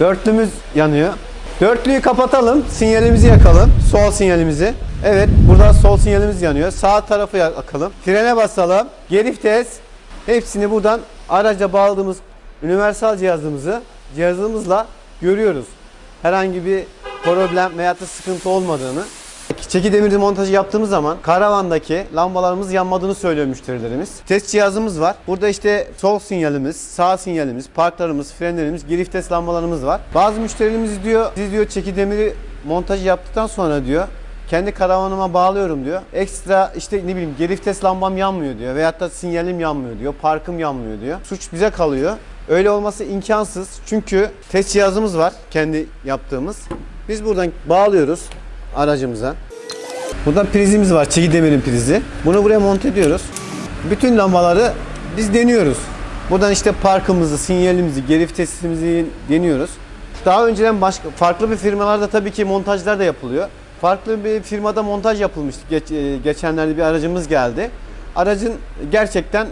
Dörtlümüz yanıyor. Dörtlüyü kapatalım. Sinyalimizi yakalım. Sol sinyalimizi. Evet burada sol sinyalimiz yanıyor. Sağ tarafı yakalım. Frene basalım. Geri vites. Hepsini buradan araca bağladığımız universal cihazımızı cihazımızla görüyoruz. Herhangi bir problem veya sıkıntı olmadığını. Çeki demiri montajı yaptığımız zaman karavandaki lambalarımız yanmadığını söylüyor müşterilerimiz. Test cihazımız var. Burada işte sol sinyalimiz, sağ sinyalimiz, parklarımız, frenlerimiz, geri vites lambalarımız var. Bazı müşterilerimiz diyor, siz diyor çeki demiri montajı yaptıktan sonra diyor kendi karavanıma bağlıyorum diyor. Ekstra işte ne bileyim geri vites lambam yanmıyor diyor. Veyahut da sinyalim yanmıyor diyor. Parkım yanmıyor diyor. Suç bize kalıyor. Öyle olması imkansız. Çünkü test cihazımız var. Kendi yaptığımız. Biz buradan bağlıyoruz aracımıza. Burada prizimiz var. Çeki demirin prizi. Bunu buraya monte ediyoruz. Bütün lambaları biz deniyoruz. Buradan işte parkımızı, sinyalimizi, geri vitesimizi deniyoruz. Daha önceden başka farklı bir firmalarda tabii ki montajlar da yapılıyor. Farklı bir firmada montaj yapılmıştı. Geç, e, geçenlerde bir aracımız geldi. Aracın gerçekten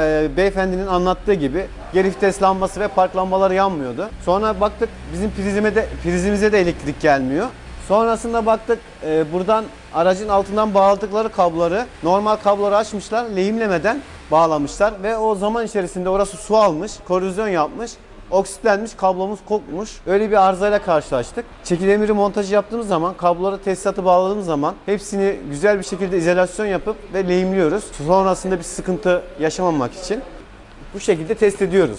e, beyefendinin anlattığı gibi geri vites lambası ve park lambaları yanmıyordu. Sonra baktık bizim prizime de prizimize de elektrik gelmiyor. Sonrasında baktık e, buradan aracın altından bağladıkları kabloları normal kabloları açmışlar lehimlemeden bağlamışlar ve o zaman içerisinde orası su almış, korozyon yapmış. Oksitlenmiş, kablomuz kopmuş. Öyle bir arızayla karşılaştık. Çekilemiri montajı yaptığımız zaman, kabloları tesisatı bağladığımız zaman hepsini güzel bir şekilde izolasyon yapıp ve lehimliyoruz. Sonrasında bir sıkıntı yaşamamak için bu şekilde test ediyoruz.